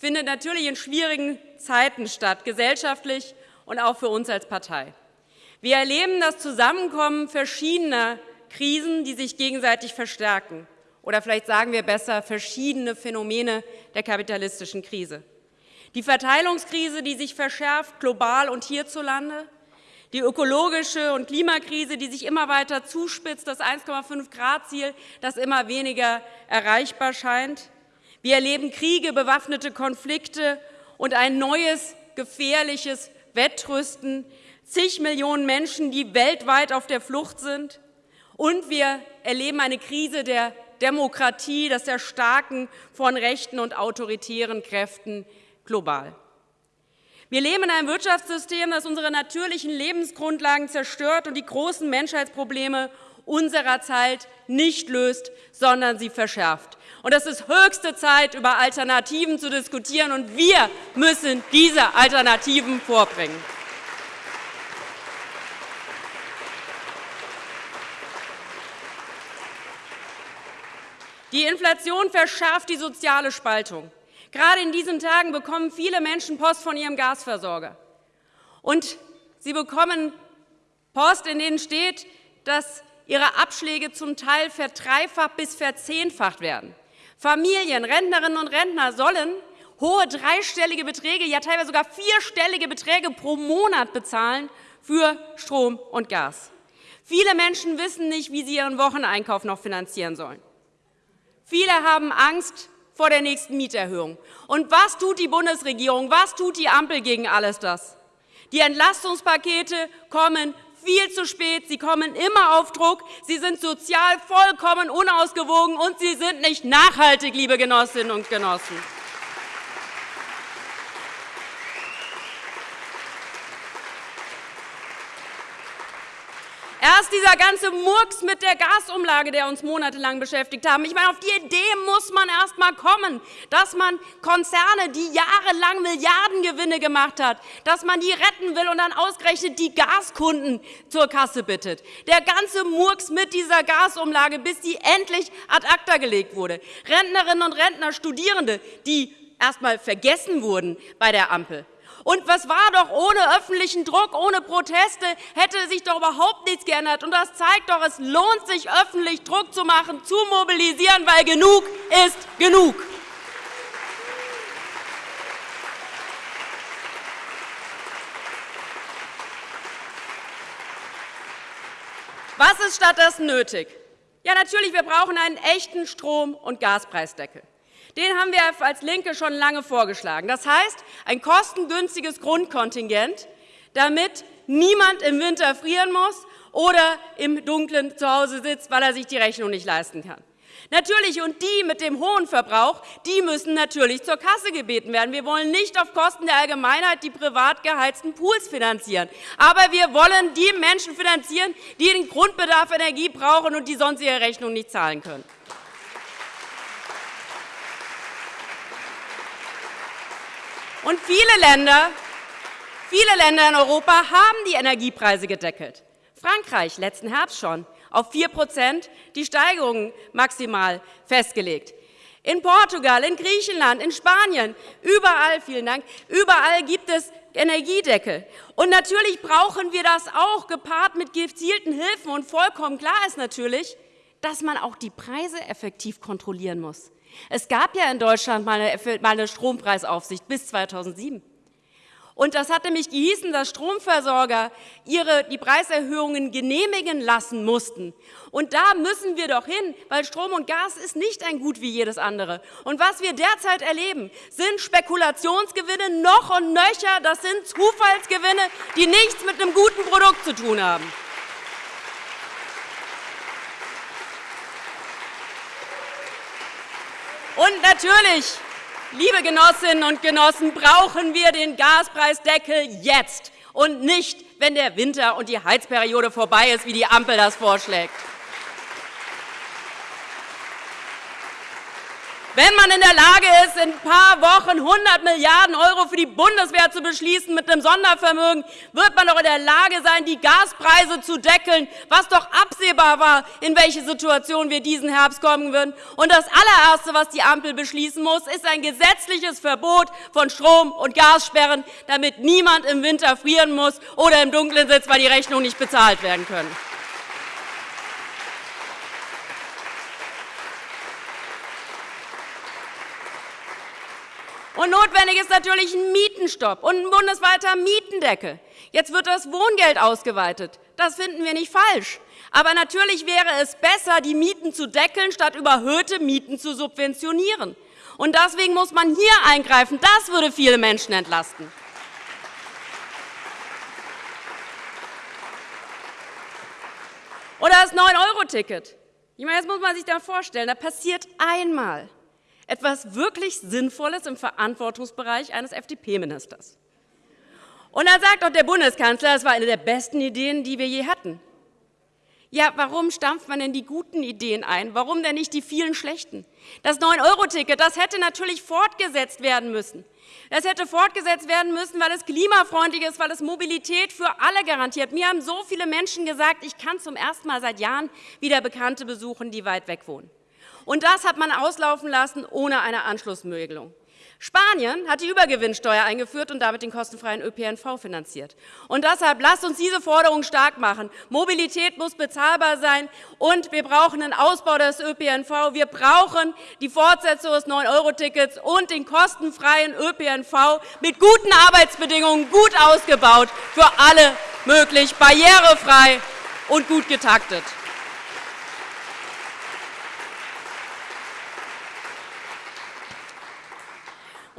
findet natürlich in schwierigen Zeiten statt, gesellschaftlich und auch für uns als Partei. Wir erleben das Zusammenkommen verschiedener Krisen, die sich gegenseitig verstärken. Oder vielleicht sagen wir besser verschiedene Phänomene der kapitalistischen Krise. Die Verteilungskrise, die sich verschärft, global und hierzulande, die ökologische und Klimakrise, die sich immer weiter zuspitzt, das 1,5-Grad-Ziel, das immer weniger erreichbar scheint. Wir erleben Kriege, bewaffnete Konflikte und ein neues, gefährliches Wettrüsten, zig Millionen Menschen, die weltweit auf der Flucht sind. Und wir erleben eine Krise der Demokratie, das Erstarken von rechten und autoritären Kräften global. Wir leben in einem Wirtschaftssystem, das unsere natürlichen Lebensgrundlagen zerstört und die großen Menschheitsprobleme unserer Zeit nicht löst, sondern sie verschärft. Und es ist höchste Zeit, über Alternativen zu diskutieren, und wir müssen diese Alternativen vorbringen. Die Inflation verschärft die soziale Spaltung. Gerade in diesen Tagen bekommen viele Menschen Post von ihrem Gasversorger. Und sie bekommen Post, in denen steht, dass ihre Abschläge zum Teil verdreifacht bis verzehnfacht werden. Familien, Rentnerinnen und Rentner sollen hohe dreistellige Beträge, ja teilweise sogar vierstellige Beträge pro Monat bezahlen für Strom und Gas. Viele Menschen wissen nicht, wie sie ihren Wocheneinkauf noch finanzieren sollen. Viele haben Angst vor der nächsten Mieterhöhung. Und was tut die Bundesregierung? Was tut die Ampel gegen alles das? Die Entlastungspakete kommen viel zu spät, sie kommen immer auf Druck, sie sind sozial vollkommen unausgewogen und sie sind nicht nachhaltig, liebe Genossinnen und Genossen. Erst dieser ganze Murks mit der Gasumlage, der uns monatelang beschäftigt haben. Ich meine, auf die Idee muss man erst einmal kommen, dass man Konzerne, die jahrelang Milliardengewinne gemacht hat, dass man die retten will und dann ausgerechnet die Gaskunden zur Kasse bittet. Der ganze Murks mit dieser Gasumlage, bis sie endlich ad acta gelegt wurde. Rentnerinnen und Rentner, Studierende, die erst einmal vergessen wurden bei der Ampel. Und was war doch ohne öffentlichen Druck, ohne Proteste, hätte sich doch überhaupt nichts geändert. Und das zeigt doch, es lohnt sich, öffentlich Druck zu machen, zu mobilisieren, weil genug ist genug. Was ist stattdessen nötig? Ja, natürlich, wir brauchen einen echten Strom- und Gaspreisdeckel. Den haben wir als LINKE schon lange vorgeschlagen. Das heißt, ein kostengünstiges Grundkontingent, damit niemand im Winter frieren muss oder im Dunkeln zu Hause sitzt, weil er sich die Rechnung nicht leisten kann. Natürlich, und die mit dem hohen Verbrauch, die müssen natürlich zur Kasse gebeten werden. Wir wollen nicht auf Kosten der Allgemeinheit die privat geheizten Pools finanzieren. Aber wir wollen die Menschen finanzieren, die den Grundbedarf Energie brauchen und die sonst ihre Rechnung nicht zahlen können. Und viele Länder, viele Länder in Europa haben die Energiepreise gedeckelt. Frankreich letzten Herbst schon auf 4% die Steigerung maximal festgelegt. In Portugal, in Griechenland, in Spanien, überall, vielen Dank, überall gibt es Energiedeckel. Und natürlich brauchen wir das auch, gepaart mit gezielten Hilfen. Und vollkommen klar ist natürlich, dass man auch die Preise effektiv kontrollieren muss. Es gab ja in Deutschland mal eine Strompreisaufsicht bis 2007. Und das hat nämlich gehießen, dass Stromversorger ihre, die Preiserhöhungen genehmigen lassen mussten. Und da müssen wir doch hin, weil Strom und Gas ist nicht ein Gut wie jedes andere. Und was wir derzeit erleben, sind Spekulationsgewinne noch und nöcher. Das sind Zufallsgewinne, die nichts mit einem guten Produkt zu tun haben. Und natürlich, liebe Genossinnen und Genossen, brauchen wir den Gaspreisdeckel jetzt und nicht, wenn der Winter und die Heizperiode vorbei ist, wie die Ampel das vorschlägt. Wenn man in der Lage ist, in ein paar Wochen 100 Milliarden € für die Bundeswehr zu beschließen mit einem Sondervermögen, wird man doch in der Lage sein, die Gaspreise zu deckeln, was doch absehbar war, in welche Situation wir diesen Herbst kommen würden. Und das allererste, was die Ampel beschließen muss, ist ein gesetzliches Verbot von Strom- und Gassperren, damit niemand im Winter frieren muss oder im Dunkeln sitzt, weil die Rechnungen nicht bezahlt werden können. Und notwendig ist natürlich ein Mietenstopp und ein bundesweiter Mietendeckel. Jetzt wird das Wohngeld ausgeweitet. Das finden wir nicht falsch. Aber natürlich wäre es besser, die Mieten zu deckeln, statt überhöhte Mieten zu subventionieren. Und deswegen muss man hier eingreifen. Das würde viele Menschen entlasten. Oder das 9-Euro-Ticket. Ich meine, jetzt muss man sich da vorstellen, da passiert einmal etwas wirklich Sinnvolles im Verantwortungsbereich eines FDP-Ministers. Und dann sagt auch der Bundeskanzler, das war eine der besten Ideen, die wir je hatten. Ja, warum stampft man denn die guten Ideen ein? Warum denn nicht die vielen schlechten? Das 9-Euro-Ticket, das hätte natürlich fortgesetzt werden müssen. Das hätte fortgesetzt werden müssen, weil es klimafreundlich ist, weil es Mobilität für alle garantiert. Mir haben so viele Menschen gesagt, ich kann zum ersten Mal seit Jahren wieder Bekannte besuchen, die weit weg wohnen. Und das hat man auslaufen lassen ohne eine Anschlussregelung. Spanien hat die Übergewinnsteuer eingeführt und damit den kostenfreien ÖPNV finanziert. Und deshalb lasst uns diese Forderung stark machen. Mobilität muss bezahlbar sein, und wir brauchen einen Ausbau des ÖPNV. Wir brauchen die Fortsetzung des 9-Euro-Tickets und den kostenfreien ÖPNV mit guten Arbeitsbedingungen, gut ausgebaut, für alle möglich, barrierefrei und gut getaktet.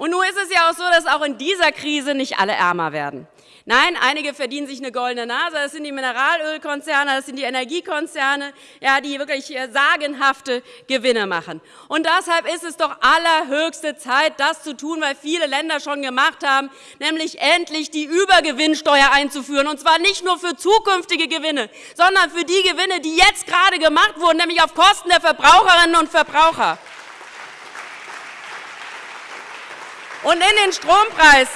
Und nun ist es ja auch so, dass auch in dieser Krise nicht alle ärmer werden. Nein, einige verdienen sich eine goldene Nase. Das sind die Mineralölkonzerne, das sind die Energiekonzerne, ja, die wirklich äh, sagenhafte Gewinne machen. Und deshalb ist es doch allerhöchste Zeit, das zu tun, was viele Länder schon gemacht haben, nämlich endlich die Übergewinnsteuer einzuführen. Und zwar nicht nur für zukünftige Gewinne, sondern für die Gewinne, die jetzt gerade gemacht wurden, nämlich auf Kosten der Verbraucherinnen und Verbraucher. Und in den Strompreis.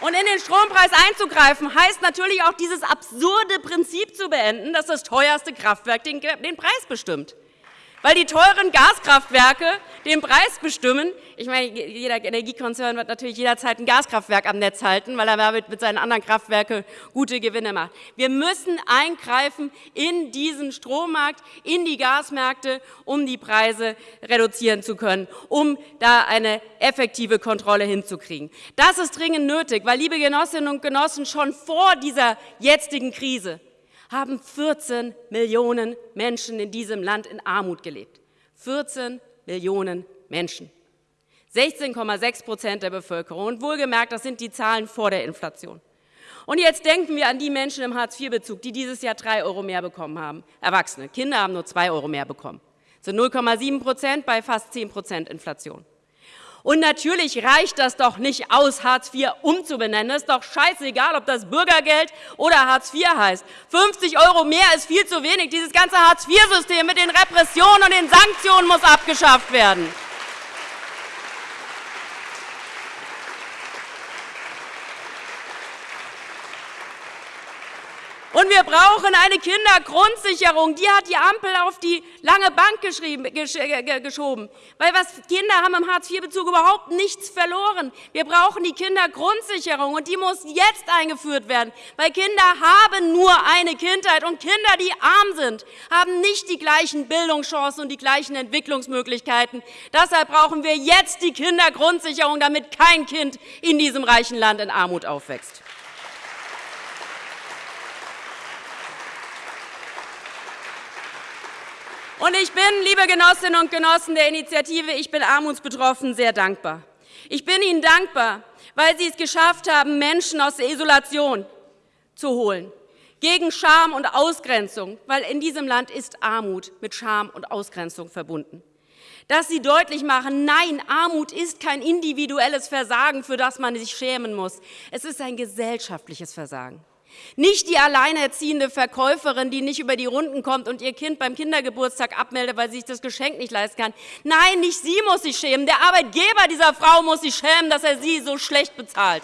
Und in den Strompreis einzugreifen, heißt natürlich auch dieses absurde Prinzip zu beenden, dass das teuerste Kraftwerk den, Preis bestimmt weil die teuren Gaskraftwerke den Preis bestimmen. Ich meine, jeder Energiekonzern wird natürlich jederzeit ein Gaskraftwerk am Netz halten, weil er damit mit seinen anderen Kraftwerken gute Gewinne macht. Wir müssen eingreifen in diesen Strommarkt, in die Gasmärkte, um die Preise reduzieren zu können, um da eine effektive Kontrolle hinzukriegen. Das ist dringend nötig, weil, liebe Genossinnen und Genossen, schon vor dieser jetzigen Krise haben 14 Millionen Menschen in diesem Land in Armut gelebt. 14 Millionen Menschen. 16,6 Prozent der Bevölkerung. Und wohlgemerkt, das sind die Zahlen vor der Inflation. Und jetzt denken wir an die Menschen im Hartz-IV-Bezug, die dieses Jahr 3 Euro mehr bekommen haben. Erwachsene. Kinder haben nur 2 Euro mehr bekommen. Sind 0,7 Prozent bei fast 10 Prozent Inflation. Und natürlich reicht das doch nicht aus, Hartz IV umzubenennen. Es ist doch scheißegal, ob das Bürgergeld oder Hartz IV heißt. 50 Euro mehr ist viel zu wenig. Dieses ganze Hartz-IV-System mit den Repressionen und den Sanktionen muss abgeschafft werden. Und wir brauchen eine Kindergrundsicherung. Die hat die Ampel auf die lange Bank geschoben. Weil was, Kinder haben im Hartz-IV-Bezug überhaupt nichts verloren. Wir brauchen die Kindergrundsicherung, und die muss jetzt eingeführt werden. Weil Kinder haben nur eine Kindheit, und Kinder, die arm sind, haben nicht die gleichen Bildungschancen und die gleichen Entwicklungsmöglichkeiten. Deshalb brauchen wir jetzt die Kindergrundsicherung, damit kein Kind in diesem reichen Land in Armut aufwächst. Und ich bin, liebe Genossinnen und Genossen der Initiative Ich bin armutsbetroffen, sehr dankbar. Ich bin Ihnen dankbar, weil Sie es geschafft haben, Menschen aus der Isolation zu holen, gegen Scham und Ausgrenzung, weil in diesem Land ist Armut mit Scham und Ausgrenzung verbunden. Dass Sie deutlich machen, nein, Armut ist kein individuelles Versagen, für das man sich schämen muss. Es ist ein gesellschaftliches Versagen. Nicht die alleinerziehende Verkäuferin, die nicht über die Runden kommt und ihr Kind beim Kindergeburtstag abmeldet, weil sie sich das Geschenk nicht leisten kann. Nein, nicht sie muss sich schämen. Der Arbeitgeber dieser Frau muss sich schämen, dass er sie so schlecht bezahlt.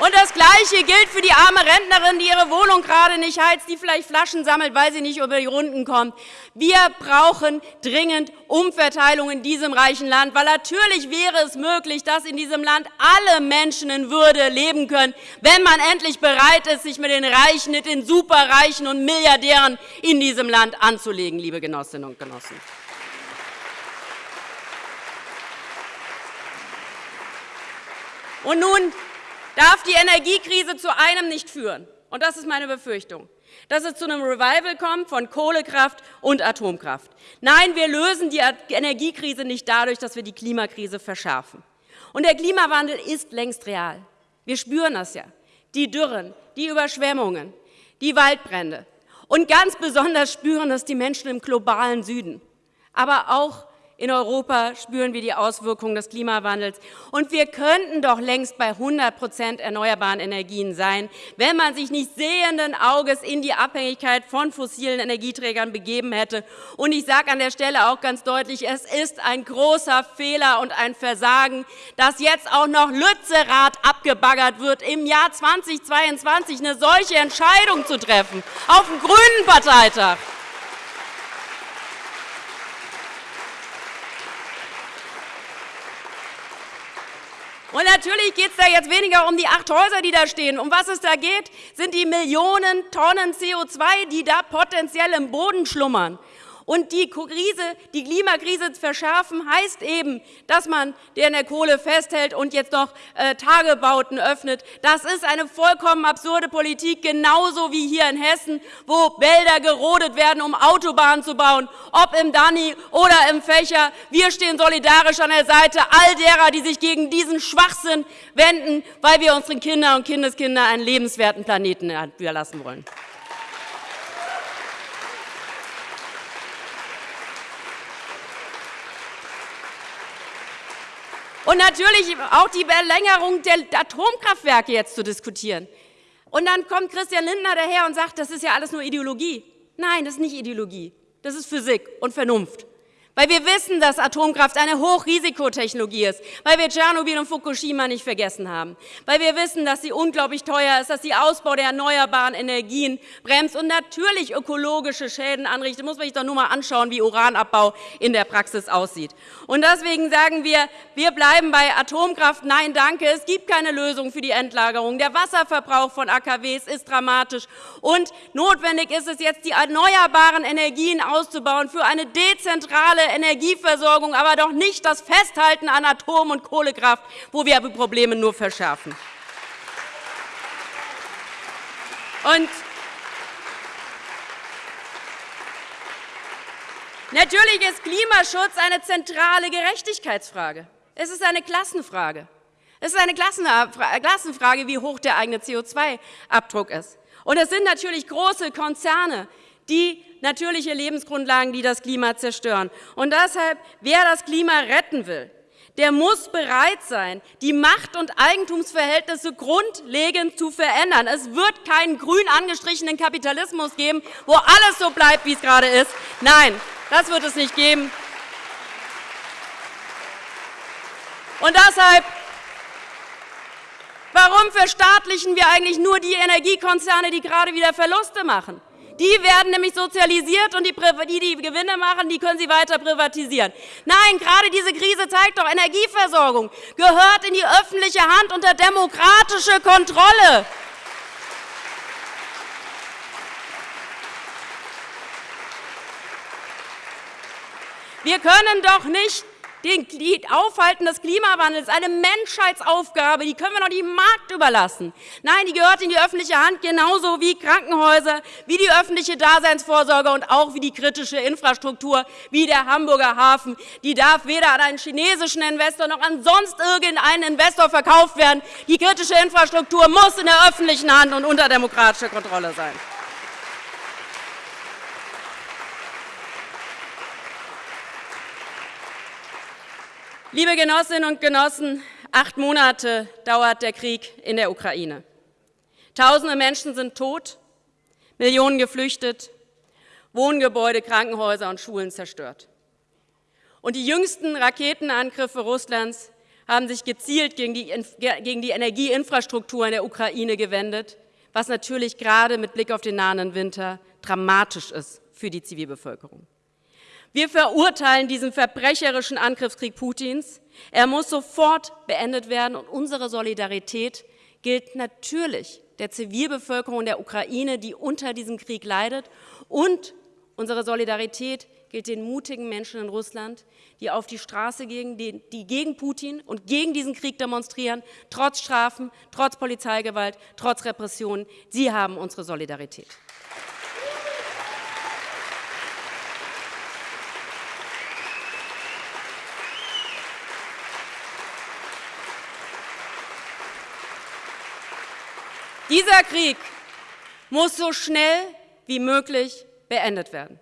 Und das Gleiche gilt für die arme Rentnerin, die ihre Wohnung gerade nicht heizt, die vielleicht Flaschen sammelt, weil sie nicht über die Runden kommt. Wir brauchen dringend Umverteilung in diesem reichen Land, weil natürlich wäre es möglich, dass in diesem Land alle Menschen in Würde leben können, wenn man endlich bereit ist, sich mit den Reichen, mit den Superreichen und Milliardären in diesem Land anzulegen, liebe Genossinnen und Genossen. Und nun darf die Energiekrise zu einem nicht führen. Und das ist meine Befürchtung dass es zu einem Revival kommt von Kohlekraft und Atomkraft. Nein, wir lösen die Energiekrise nicht dadurch, dass wir die Klimakrise verschärfen. Und der Klimawandel ist längst real. Wir spüren das ja. Die Dürren, die Überschwemmungen, die Waldbrände. Und ganz besonders spüren das die Menschen im globalen Süden, aber auch in Europa spüren wir die Auswirkungen des Klimawandels. Und wir könnten doch längst bei 100% erneuerbaren Energien sein, wenn man sich nicht sehenden Auges in die Abhängigkeit von fossilen Energieträgern begeben hätte. Und ich sage an der Stelle auch ganz deutlich, es ist ein großer Fehler und ein Versagen, dass jetzt auch noch Lützerath abgebaggert wird, im Jahr 2022 eine solche Entscheidung zu treffen, auf dem Grünen Parteitag. Und natürlich geht es da jetzt weniger um die acht Häuser, die da stehen. Um was es da geht, sind die Millionen Tonnen CO2, die da potenziell im Boden schlummern. Und die, Krise, die Klimakrise verschärfen, heißt eben, dass man der in der Kohle festhält und jetzt noch äh, Tagebauten öffnet. Das ist eine vollkommen absurde Politik, genauso wie hier in Hessen, wo Wälder gerodet werden, um Autobahnen zu bauen, ob im Danny oder im Fächer. Wir stehen solidarisch an der Seite all derer, die sich gegen diesen Schwachsinn wenden, weil wir unseren Kindern und Kindeskindern einen lebenswerten Planeten überlassen wollen. Und natürlich auch die Verlängerung der Atomkraftwerke jetzt zu diskutieren. Und dann kommt Christian Lindner daher und sagt, das ist ja alles nur Ideologie. Nein, das ist nicht Ideologie. Das ist Physik und Vernunft weil wir wissen, dass Atomkraft eine Hochrisikotechnologie ist, weil wir Tschernobyl und Fukushima nicht vergessen haben, weil wir wissen, dass sie unglaublich teuer ist, dass sie Ausbau der erneuerbaren Energien bremst und natürlich ökologische Schäden anrichtet. Muss man sich doch nur mal anschauen, wie Uranabbau in der Praxis aussieht. Und deswegen sagen wir, wir bleiben bei Atomkraft. Nein, danke. Es gibt keine Lösung für die Endlagerung. Der Wasserverbrauch von AKWs ist dramatisch. Und notwendig ist es jetzt, die erneuerbaren Energien auszubauen für eine dezentrale Energieversorgung, aber doch nicht das Festhalten an Atom- und Kohlekraft, wo wir die Probleme nur verschärfen. Und Natürlich ist Klimaschutz eine zentrale Gerechtigkeitsfrage. Es ist eine Klassenfrage. Es ist eine Klassenfrage, wie hoch der eigene CO2-Abdruck ist. Und es sind natürlich große Konzerne, die natürliche Lebensgrundlagen, die das Klima zerstören. Und deshalb, wer das Klima retten will, der muss bereit sein, die Macht- und Eigentumsverhältnisse grundlegend zu verändern. Es wird keinen grün angestrichenen Kapitalismus geben, wo alles so bleibt, wie es gerade ist. Nein, das wird es nicht geben. Und deshalb Warum verstaatlichen wir eigentlich nur die Energiekonzerne, die gerade wieder Verluste machen? Die werden nämlich sozialisiert, und die, die, die Gewinne machen, die können Sie weiter privatisieren. Nein, gerade diese Krise zeigt doch, Energieversorgung gehört in die öffentliche Hand unter demokratische Kontrolle. Wir können doch nicht den Aufhalten des Klimawandels, eine Menschheitsaufgabe, die können wir nicht dem Markt überlassen. Nein, die gehört in die öffentliche Hand, genauso wie Krankenhäuser, wie die öffentliche Daseinsvorsorge und auch wie die kritische Infrastruktur, wie der Hamburger Hafen. Die darf weder an einen chinesischen Investor noch an sonst irgendeinen Investor verkauft werden. Die kritische Infrastruktur muss in der öffentlichen Hand und unter demokratischer Kontrolle sein. Liebe Genossinnen und Genossen, acht Monate dauert der Krieg in der Ukraine. Tausende Menschen sind tot, Millionen geflüchtet, Wohngebäude, Krankenhäuser und Schulen zerstört. Und die jüngsten Raketenangriffe Russlands haben sich gezielt gegen die, gegen die Energieinfrastruktur in der Ukraine gewendet, was natürlich gerade mit Blick auf den nahen Winter dramatisch ist für die Zivilbevölkerung. Wir verurteilen diesen verbrecherischen Angriffskrieg Putins. Er muss sofort beendet werden und unsere Solidarität gilt natürlich der Zivilbevölkerung der Ukraine, die unter diesem Krieg leidet und unsere Solidarität gilt den mutigen Menschen in Russland, die auf die Straße gehen, die, die gegen Putin und gegen diesen Krieg demonstrieren, trotz Strafen, trotz Polizeigewalt, trotz Repressionen. Sie haben unsere Solidarität. Dieser Krieg muss so schnell wie möglich beendet werden.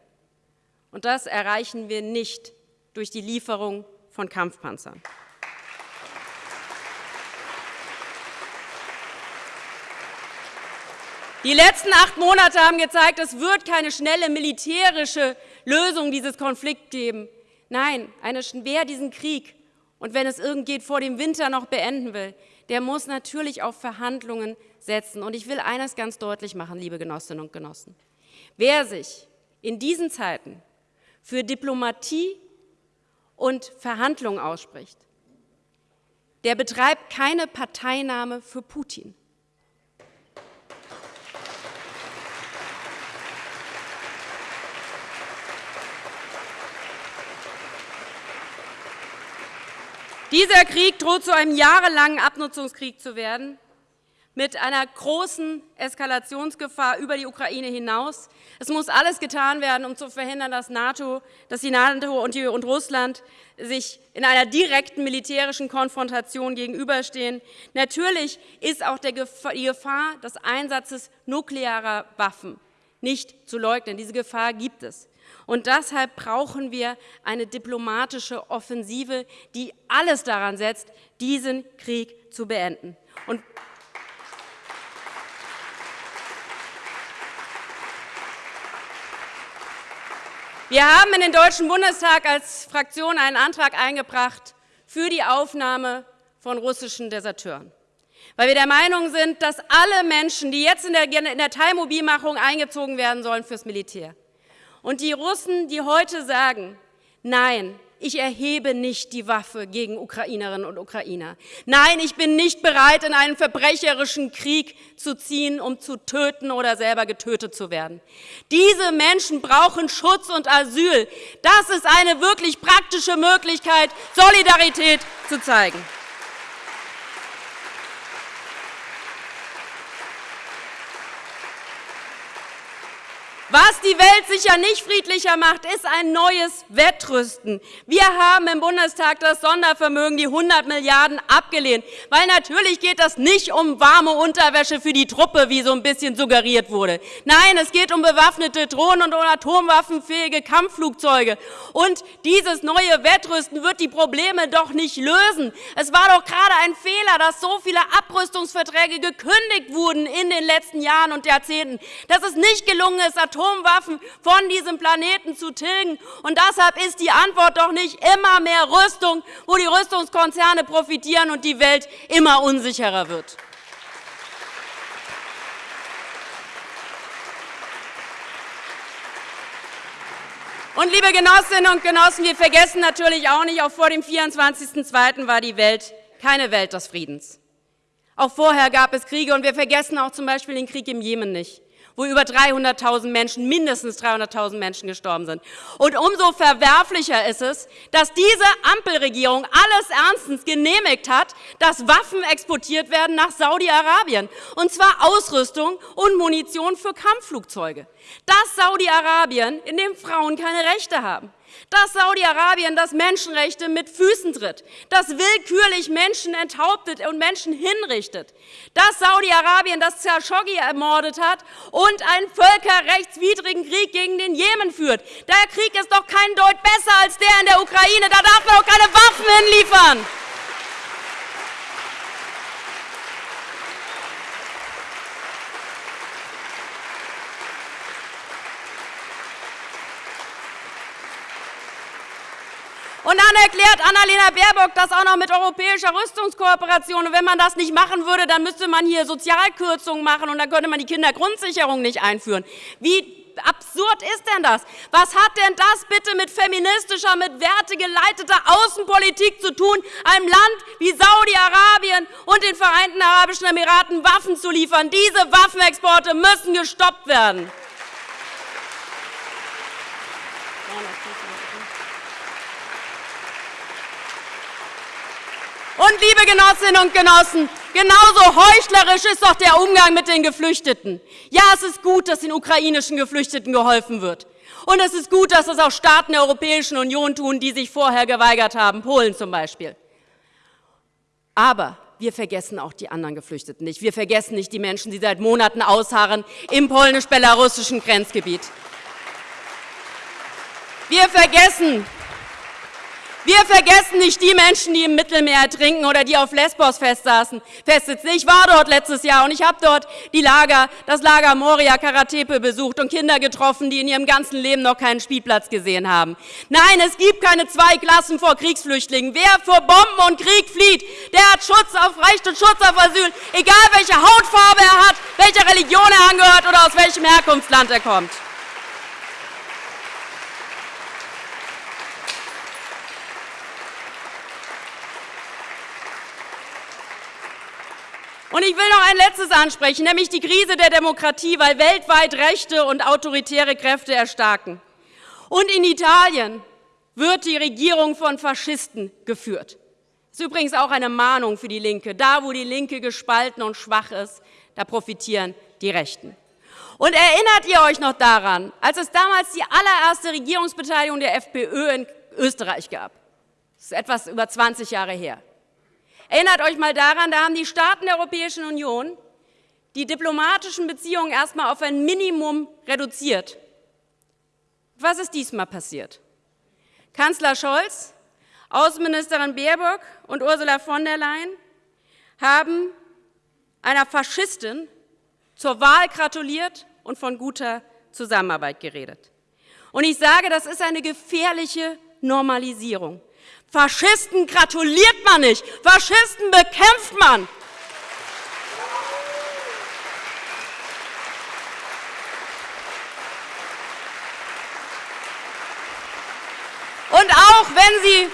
Und das erreichen wir nicht durch die Lieferung von Kampfpanzern. Die letzten acht Monate haben gezeigt, es wird keine schnelle militärische Lösung dieses Konflikts geben. Nein, eine, wer diesen Krieg und wenn es irgend geht, vor dem Winter noch beenden will, der muss natürlich auf Verhandlungen setzen. Und ich will eines ganz deutlich machen, liebe Genossinnen und Genossen. Wer sich in diesen Zeiten für Diplomatie und Verhandlungen ausspricht, der betreibt keine Parteinahme für Putin. Dieser Krieg droht zu einem jahrelangen Abnutzungskrieg zu werden mit einer großen Eskalationsgefahr über die Ukraine hinaus. Es muss alles getan werden, um zu verhindern, dass, NATO, dass die NATO und, die, und Russland sich in einer direkten militärischen Konfrontation gegenüberstehen. Natürlich ist auch die Gefahr des Einsatzes nuklearer Waffen nicht zu leugnen. Diese Gefahr gibt es. Und deshalb brauchen wir eine diplomatische Offensive, die alles daran setzt, diesen Krieg zu beenden. Und Wir haben in den Deutschen Bundestag als Fraktion einen Antrag eingebracht für die Aufnahme von russischen Deserteuren, weil wir der Meinung sind, dass alle Menschen, die jetzt in der, in der Teilmobilmachung eingezogen werden sollen fürs Militär, und die Russen, die heute sagen, nein, ich erhebe nicht die Waffe gegen Ukrainerinnen und Ukrainer. Nein, ich bin nicht bereit, in einen verbrecherischen Krieg zu ziehen, um zu töten oder selber getötet zu werden. Diese Menschen brauchen Schutz und Asyl. Das ist eine wirklich praktische Möglichkeit, Solidarität zu zeigen. Was die Welt sicher nicht friedlicher macht, ist ein neues Wettrüsten. Wir haben im Bundestag das Sondervermögen, die 100 Milliarden, abgelehnt, weil natürlich geht das nicht um warme Unterwäsche für die Truppe, wie so ein bisschen suggeriert wurde. Nein, es geht um bewaffnete Drohnen und um atomwaffenfähige Kampfflugzeuge. Und dieses neue Wettrüsten wird die Probleme doch nicht lösen. Es war doch gerade ein Fehler, dass so viele Abrüstungsverträge gekündigt wurden in den letzten Jahren und Jahrzehnten, dass es nicht gelungen ist, Atomwaffen von diesem Planeten zu tilgen. Und deshalb ist die Antwort doch nicht immer mehr Rüstung, wo die Rüstungskonzerne profitieren und die Welt immer unsicherer wird. Und liebe Genossinnen und Genossen, wir vergessen natürlich auch nicht, auch vor dem 24.02. war die Welt keine Welt des Friedens. Auch vorher gab es Kriege und wir vergessen auch zum Beispiel den Krieg im Jemen nicht wo über 300.000 Menschen, mindestens 300.000 Menschen gestorben sind. Und umso verwerflicher ist es, dass diese Ampelregierung alles ernstens genehmigt hat, dass Waffen exportiert werden nach Saudi-Arabien, und zwar Ausrüstung und Munition für Kampfflugzeuge. Das Saudi-Arabien, in dem Frauen keine Rechte haben. Dass Saudi-Arabien das Menschenrechte mit Füßen tritt, das willkürlich Menschen enthauptet und Menschen hinrichtet, dass Saudi-Arabien das Khashoggi ermordet hat und einen völkerrechtswidrigen Krieg gegen den Jemen führt. Der Krieg ist doch kein Deut besser als der in der Ukraine. Da darf man doch keine Waffen hinliefern. Und dann erklärt Annalena Baerbock das auch noch mit europäischer Rüstungskooperation. Und wenn man das nicht machen würde, dann müsste man hier Sozialkürzungen machen und dann könnte man die Kindergrundsicherung nicht einführen. Wie absurd ist denn das? Was hat denn das bitte mit feministischer, mit wertegeleiteter Außenpolitik zu tun, einem Land wie Saudi-Arabien und den Vereinten Arabischen Emiraten Waffen zu liefern? Diese Waffenexporte müssen gestoppt werden. Und liebe Genossinnen und Genossen, genauso heuchlerisch ist doch der Umgang mit den Geflüchteten. Ja, es ist gut, dass den ukrainischen Geflüchteten geholfen wird. Und es ist gut, dass es auch Staaten der Europäischen Union tun, die sich vorher geweigert haben, Polen zum Beispiel. Aber wir vergessen auch die anderen Geflüchteten nicht. Wir vergessen nicht die Menschen, die seit Monaten ausharren im polnisch-belarussischen Grenzgebiet. Wir vergessen wir vergessen nicht die Menschen, die im Mittelmeer ertrinken oder die auf Lesbos festsaßen, festsitzen. Ich war dort letztes Jahr und ich habe dort die Lager, das Lager Moria Karatepe besucht und Kinder getroffen, die in ihrem ganzen Leben noch keinen Spielplatz gesehen haben. Nein, es gibt keine zwei Klassen vor Kriegsflüchtlingen. Wer vor Bomben und Krieg flieht, der hat Schutz auf Recht und Schutz auf Asyl, egal welche Hautfarbe er hat, welcher Religion er angehört oder aus welchem Herkunftsland er kommt. Und ich will noch ein letztes ansprechen, nämlich die Krise der Demokratie, weil weltweit rechte und autoritäre Kräfte erstarken. Und in Italien wird die Regierung von Faschisten geführt. Das ist übrigens auch eine Mahnung für die Linke. Da, wo die Linke gespalten und schwach ist, da profitieren die Rechten. Und erinnert ihr euch noch daran, als es damals die allererste Regierungsbeteiligung der FPÖ in Österreich gab? Das ist etwas über 20 Jahre her. Erinnert euch mal daran, da haben die Staaten der Europäischen Union die diplomatischen Beziehungen erstmal auf ein Minimum reduziert. Was ist diesmal passiert? Kanzler Scholz, Außenministerin Baerbock und Ursula von der Leyen haben einer Faschistin zur Wahl gratuliert und von guter Zusammenarbeit geredet. Und ich sage, das ist eine gefährliche Normalisierung. Faschisten gratuliert man nicht, Faschisten bekämpft man. Und auch wenn sie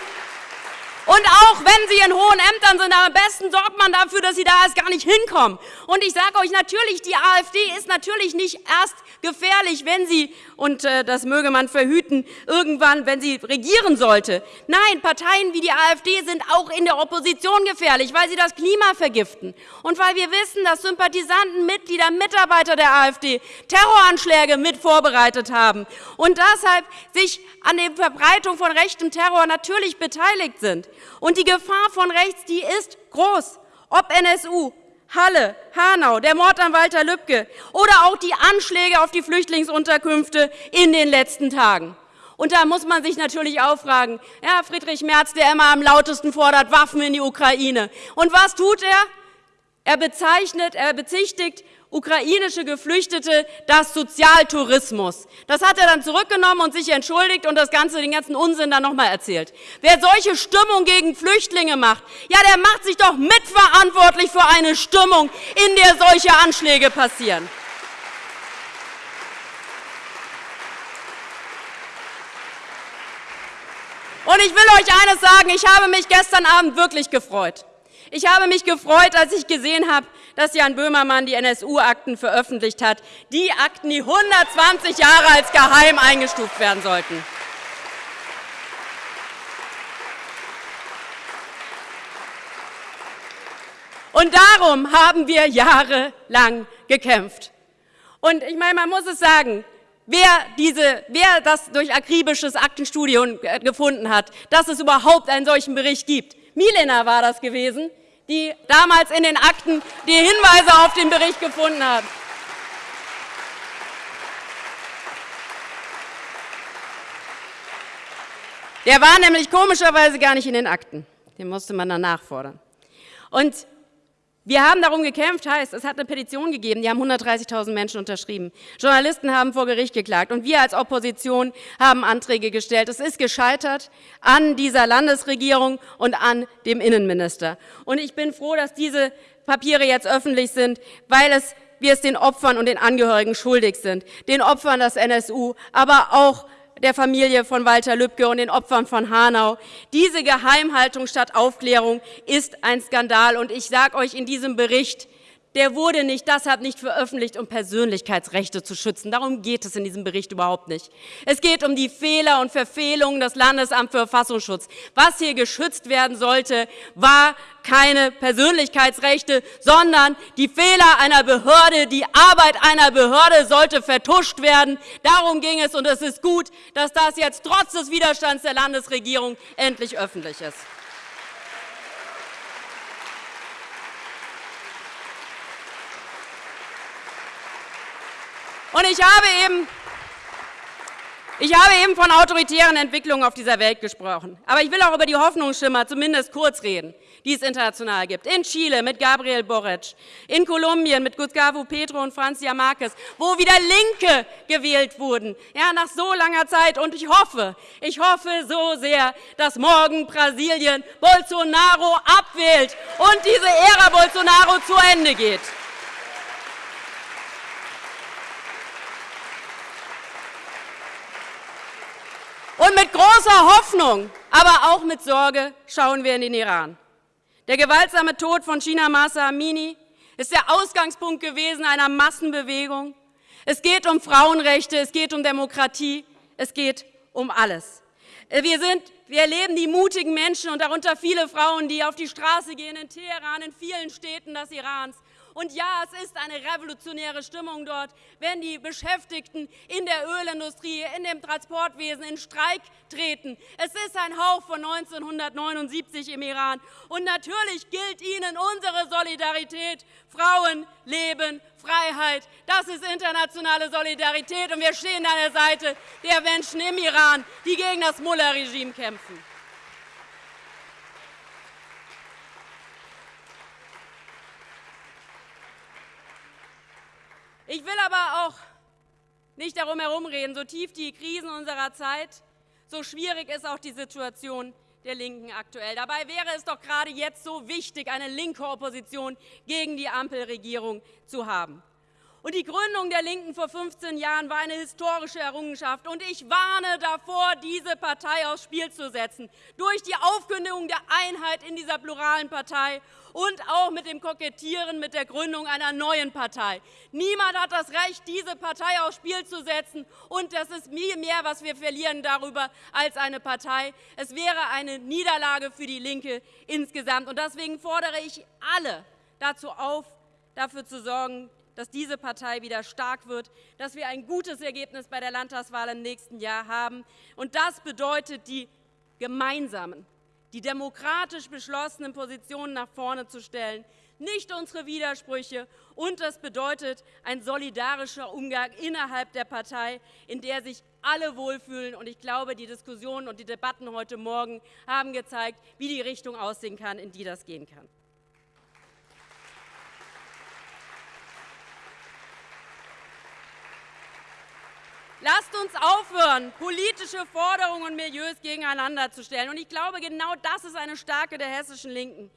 und auch wenn sie in hohen Ämtern sind, am besten sorgt man dafür, dass sie da erst gar nicht hinkommen. Und ich sage euch natürlich, die AfD ist natürlich nicht erst gefährlich, wenn sie, und äh, das möge man verhüten, irgendwann, wenn sie regieren sollte. Nein, Parteien wie die AfD sind auch in der Opposition gefährlich, weil sie das Klima vergiften. Und weil wir wissen, dass Sympathisanten, Mitglieder, Mitarbeiter der AfD Terroranschläge mit vorbereitet haben und deshalb sich an der Verbreitung von rechtem Terror natürlich beteiligt sind. Und die Gefahr von rechts, die ist groß. Ob NSU, Halle, Hanau, der Mord an Walter Lübcke oder auch die Anschläge auf die Flüchtlingsunterkünfte in den letzten Tagen. Und da muss man sich natürlich auch fragen, ja, Friedrich Merz, der immer am lautesten fordert, Waffen in die Ukraine. Und was tut er? Er bezeichnet, er bezichtigt ukrainische Geflüchtete das Sozialtourismus. Das hat er dann zurückgenommen und sich entschuldigt und das Ganze, den ganzen Unsinn dann nochmal erzählt. Wer solche Stimmung gegen Flüchtlinge macht, ja, der macht sich doch mitverantwortlich für eine Stimmung, in der solche Anschläge passieren. Und ich will euch eines sagen, ich habe mich gestern Abend wirklich gefreut. Ich habe mich gefreut, als ich gesehen habe, dass Jan Böhmermann die NSU-Akten veröffentlicht hat. Die Akten, die 120 Jahre als geheim eingestuft werden sollten. Und darum haben wir jahrelang gekämpft. Und ich meine, man muss es sagen, wer, diese, wer das durch akribisches Aktenstudium gefunden hat, dass es überhaupt einen solchen Bericht gibt. Milena war das gewesen, die damals in den Akten die Hinweise auf den Bericht gefunden hat. Der war nämlich komischerweise gar nicht in den Akten. Den musste man dann nachfordern. Und wir haben darum gekämpft, heißt, es hat eine Petition gegeben, die haben 130.000 Menschen unterschrieben. Journalisten haben vor Gericht geklagt und wir als Opposition haben Anträge gestellt. Es ist gescheitert an dieser Landesregierung und an dem Innenminister. Und ich bin froh, dass diese Papiere jetzt öffentlich sind, weil es, wir es den Opfern und den Angehörigen schuldig sind. Den Opfern des NSU, aber auch der Familie von Walter Lübcke und den Opfern von Hanau. Diese Geheimhaltung statt Aufklärung ist ein Skandal. Und ich sage euch in diesem Bericht, der wurde nicht deshalb nicht veröffentlicht, um Persönlichkeitsrechte zu schützen. Darum geht es in diesem Bericht überhaupt nicht. Es geht um die Fehler und Verfehlungen des Landesamts für Verfassungsschutz. Was hier geschützt werden sollte, war keine Persönlichkeitsrechte, sondern die Fehler einer Behörde, die Arbeit einer Behörde sollte vertuscht werden. Darum ging es, und es ist gut, dass das jetzt trotz des Widerstands der Landesregierung endlich öffentlich ist. Und ich habe eben ich habe eben von autoritären Entwicklungen auf dieser Welt gesprochen. Aber ich will auch über die Hoffnungsschimmer zumindest kurz reden, die es international gibt. In Chile mit Gabriel Boric, in Kolumbien mit Gustavo Petro und Francia Marquez, wo wieder Linke gewählt wurden, ja, nach so langer Zeit. Und ich hoffe, ich hoffe so sehr, dass morgen Brasilien Bolsonaro abwählt und diese Ära Bolsonaro zu Ende geht. Und mit großer Hoffnung, aber auch mit Sorge schauen wir in den Iran. Der gewaltsame Tod von China Masa Amini ist der Ausgangspunkt gewesen einer Massenbewegung. Es geht um Frauenrechte, es geht um Demokratie, es geht um alles. Wir, sind, wir erleben die mutigen Menschen und darunter viele Frauen, die auf die Straße gehen in Teheran, in vielen Städten des Irans und ja, es ist eine revolutionäre Stimmung dort, wenn die Beschäftigten in der Ölindustrie, in dem Transportwesen in Streik treten. Es ist ein Hauch von 1979 im Iran. Und natürlich gilt ihnen unsere Solidarität. Frauen, Leben, Freiheit, das ist internationale Solidarität. Und wir stehen an der Seite der Menschen im Iran, die gegen das Mullah-Regime kämpfen. Ich will aber auch nicht darum herumreden, so tief die Krisen unserer Zeit, so schwierig ist auch die Situation der Linken aktuell. Dabei wäre es doch gerade jetzt so wichtig, eine linke Opposition gegen die Ampelregierung zu haben. Und die Gründung der Linken vor 15 Jahren war eine historische Errungenschaft. Und ich warne davor, diese Partei aufs Spiel zu setzen. Durch die Aufkündigung der Einheit in dieser pluralen Partei und auch mit dem Kokettieren mit der Gründung einer neuen Partei. Niemand hat das Recht, diese Partei aufs Spiel zu setzen. Und das ist viel mehr, was wir verlieren darüber als eine Partei. Es wäre eine Niederlage für die Linke insgesamt. Und deswegen fordere ich alle dazu auf, dafür zu sorgen, dass diese Partei wieder stark wird, dass wir ein gutes Ergebnis bei der Landtagswahl im nächsten Jahr haben. Und das bedeutet, die gemeinsamen, die demokratisch beschlossenen Positionen nach vorne zu stellen, nicht unsere Widersprüche. Und das bedeutet ein solidarischer Umgang innerhalb der Partei, in der sich alle wohlfühlen. Und ich glaube, die Diskussionen und die Debatten heute Morgen haben gezeigt, wie die Richtung aussehen kann, in die das gehen kann. Lasst uns aufhören, politische Forderungen und Milieus gegeneinander zu stellen. Und ich glaube, genau das ist eine Stärke der hessischen Linken,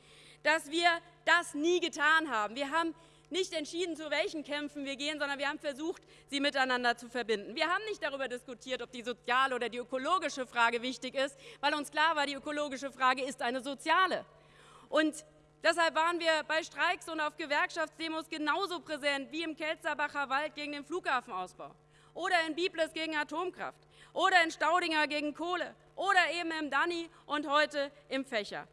dass wir das nie getan haben. Wir haben nicht entschieden, zu welchen Kämpfen wir gehen, sondern wir haben versucht, sie miteinander zu verbinden. Wir haben nicht darüber diskutiert, ob die soziale oder die ökologische Frage wichtig ist, weil uns klar war, die ökologische Frage ist eine soziale. Und deshalb waren wir bei Streiks und auf Gewerkschaftsdemos genauso präsent wie im Kelzerbacher Wald gegen den Flughafenausbau oder in Biblis gegen Atomkraft oder in Staudinger gegen Kohle oder eben im Danny und heute im Fächer.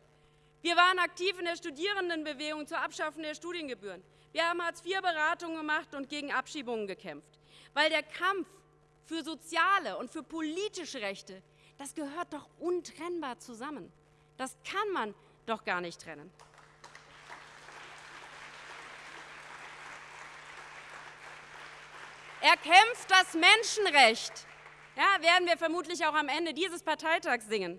Wir waren aktiv in der Studierendenbewegung zur Abschaffung der Studiengebühren. Wir haben Hartz-IV-Beratungen gemacht und gegen Abschiebungen gekämpft, weil der Kampf für soziale und für politische Rechte, das gehört doch untrennbar zusammen. Das kann man doch gar nicht trennen. Er kämpft das Menschenrecht. Ja, werden wir vermutlich auch am Ende dieses Parteitags singen.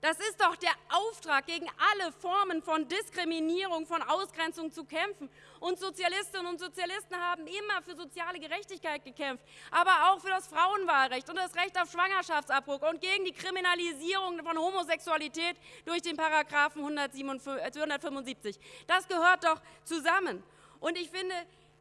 Das ist doch der Auftrag, gegen alle Formen von Diskriminierung, von Ausgrenzung zu kämpfen. Und Sozialistinnen und Sozialisten haben immer für soziale Gerechtigkeit gekämpft, aber auch für das Frauenwahlrecht und das Recht auf Schwangerschaftsabbruch und gegen die Kriminalisierung von Homosexualität durch den Paragraphen 175. Das gehört doch zusammen. Und ich finde,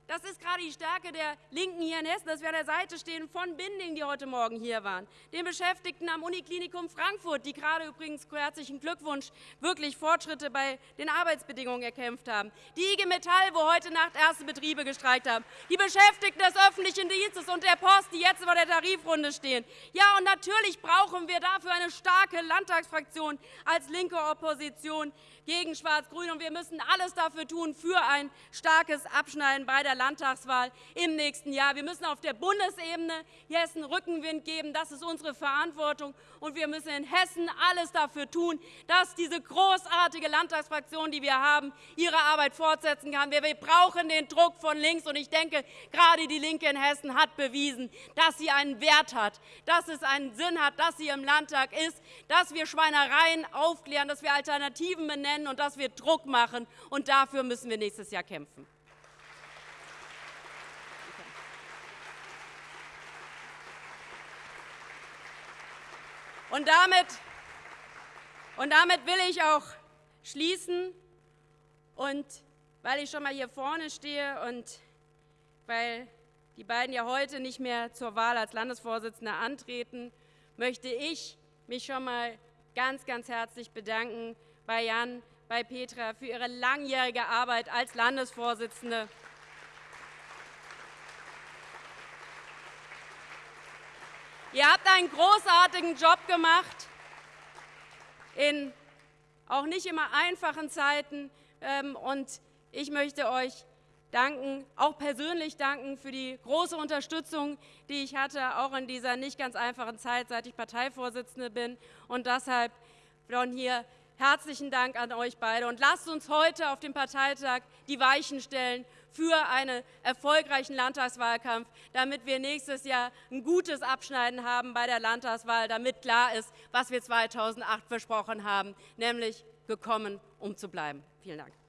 das ist gerade die Stärke der Linken hier in Hessen, dass wir an der Seite stehen von Binding, die heute Morgen hier waren, den Beschäftigten am Uniklinikum Frankfurt, die gerade übrigens herzlichen Glückwunsch wirklich Fortschritte bei den Arbeitsbedingungen erkämpft haben, die IG Metall, wo heute Nacht erste Betriebe gestreikt haben, die Beschäftigten des öffentlichen Dienstes und der Post, die jetzt vor der Tarifrunde stehen. Ja, und natürlich brauchen wir dafür eine starke Landtagsfraktion als linke Opposition gegen Schwarz-Grün, und wir müssen alles dafür tun für ein starkes Abschneiden bei der Landtagswahl im nächsten Jahr. Wir müssen auf der Bundesebene Hessen Rückenwind geben. Das ist unsere Verantwortung. Und wir müssen in Hessen alles dafür tun, dass diese großartige Landtagsfraktion, die wir haben, ihre Arbeit fortsetzen kann. Wir brauchen den Druck von links. Und ich denke, gerade die Linke in Hessen hat bewiesen, dass sie einen Wert hat, dass es einen Sinn hat, dass sie im Landtag ist, dass wir Schweinereien aufklären, dass wir Alternativen benennen und dass wir Druck machen. Und dafür müssen wir nächstes Jahr kämpfen. Und damit, und damit will ich auch schließen. Und weil ich schon mal hier vorne stehe und weil die beiden ja heute nicht mehr zur Wahl als Landesvorsitzende antreten, möchte ich mich schon mal ganz, ganz herzlich bedanken bei Jan, bei Petra für ihre langjährige Arbeit als Landesvorsitzende. Ihr habt einen großartigen Job gemacht, in auch nicht immer einfachen Zeiten. Ähm, und ich möchte euch danken, auch persönlich danken für die große Unterstützung, die ich hatte, auch in dieser nicht ganz einfachen Zeit, seit ich Parteivorsitzende bin. Und deshalb von hier herzlichen Dank an euch beide. Und lasst uns heute auf dem Parteitag die Weichen stellen für einen erfolgreichen Landtagswahlkampf, damit wir nächstes Jahr ein gutes Abschneiden haben bei der Landtagswahl, damit klar ist, was wir 2008 versprochen haben, nämlich gekommen, um zu bleiben. Vielen Dank.